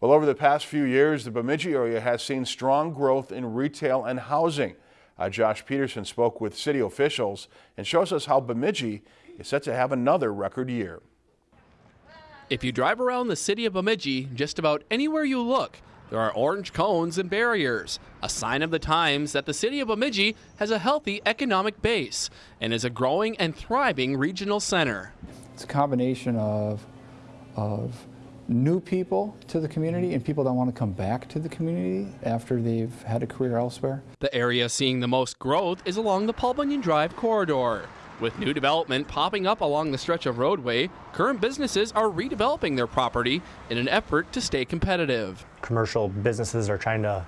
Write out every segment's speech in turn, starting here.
Well, over the past few years, the Bemidji area has seen strong growth in retail and housing. Uh, Josh Peterson spoke with city officials and shows us how Bemidji is set to have another record year. If you drive around the city of Bemidji, just about anywhere you look, there are orange cones and barriers, a sign of the times that the city of Bemidji has a healthy economic base and is a growing and thriving regional center. It's a combination of, of new people to the community and people that want to come back to the community after they've had a career elsewhere. The area seeing the most growth is along the Paul Bunyan Drive corridor. With new development popping up along the stretch of roadway, current businesses are redeveloping their property in an effort to stay competitive. Commercial businesses are trying to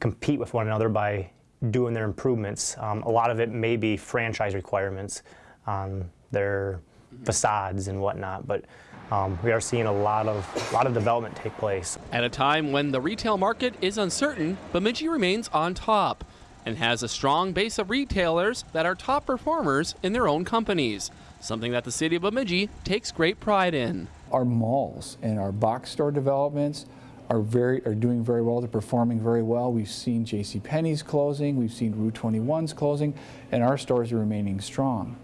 compete with one another by doing their improvements. Um, a lot of it may be franchise requirements on their facades and whatnot, but um, we are seeing a lot of a lot of development take place. At a time when the retail market is uncertain, Bemidji remains on top and has a strong base of retailers that are top performers in their own companies, something that the city of Bemidji takes great pride in. Our malls and our box store developments are very are doing very well. They're performing very well. We've seen J.C. Penney's closing, we've seen Rue 21's closing, and our stores are remaining strong.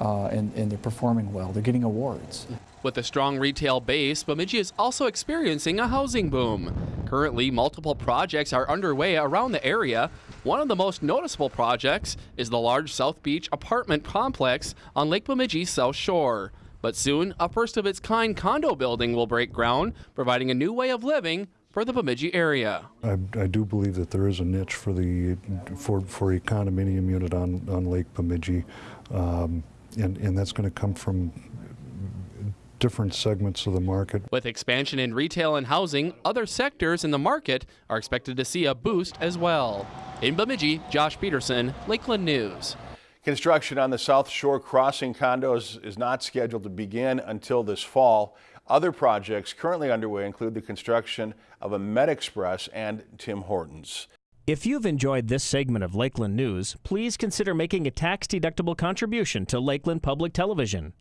Uh, and, and they're performing well. They're getting awards. With a strong retail base, Bemidji is also experiencing a housing boom. Currently, multiple projects are underway around the area. One of the most noticeable projects is the large South Beach apartment complex on Lake Bemidji's South Shore. But soon, a first of its kind condo building will break ground, providing a new way of living for the Bemidji area. I, I, do believe that there is a niche for the for, for a condominium unit on, on Lake Bemidji, um, and, and that's going to come from different segments of the market. With expansion in retail and housing, other sectors in the market are expected to see a boost as well. In Bemidji, Josh Peterson, Lakeland News. Construction on the South Shore Crossing condos is not scheduled to begin until this fall. Other projects currently underway include the construction of a Med Express and Tim Hortons. If you've enjoyed this segment of Lakeland News, please consider making a tax-deductible contribution to Lakeland Public Television.